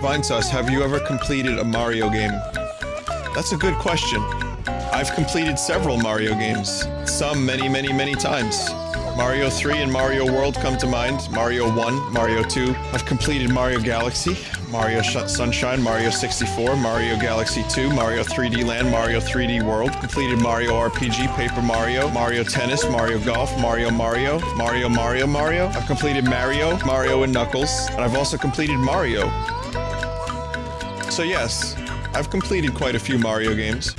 Vinesauce, have you ever completed a Mario game? That's a good question. I've completed several Mario games. Some many, many, many times. Mario 3 and Mario World come to mind. Mario 1, Mario 2. I've completed Mario Galaxy, Mario Sunshine, Mario 64, Mario Galaxy 2, Mario 3D Land, Mario 3D World. Completed Mario RPG, Paper Mario, Mario Tennis, Mario Golf, Mario Mario, Mario Mario Mario. I've completed Mario, Mario and Knuckles, and I've also completed Mario. So yes, I've completed quite a few Mario games.